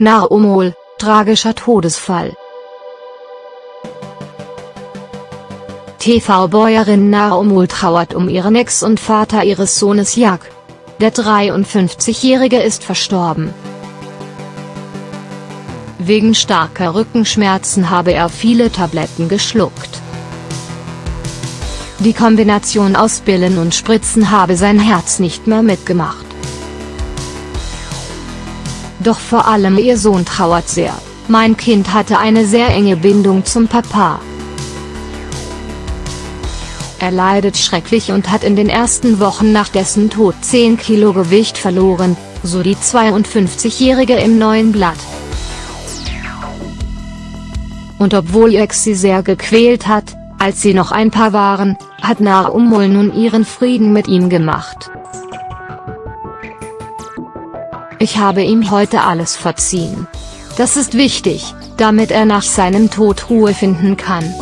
Naumol, tragischer Todesfall. TV-Bäuerin Naumol trauert um ihren Ex und Vater ihres Sohnes Jak. Der 53-Jährige ist verstorben. Wegen starker Rückenschmerzen habe er viele Tabletten geschluckt. Die Kombination aus Pillen und Spritzen habe sein Herz nicht mehr mitgemacht. Doch vor allem ihr Sohn trauert sehr. Mein Kind hatte eine sehr enge Bindung zum Papa. Er leidet schrecklich und hat in den ersten Wochen nach dessen Tod 10 Kilo Gewicht verloren, so die 52-Jährige im neuen Blatt. Und obwohl Ex sie sehr gequält hat, als sie noch ein Paar waren, hat Naumul nun ihren Frieden mit ihm gemacht. Ich habe ihm heute alles verziehen. Das ist wichtig, damit er nach seinem Tod Ruhe finden kann.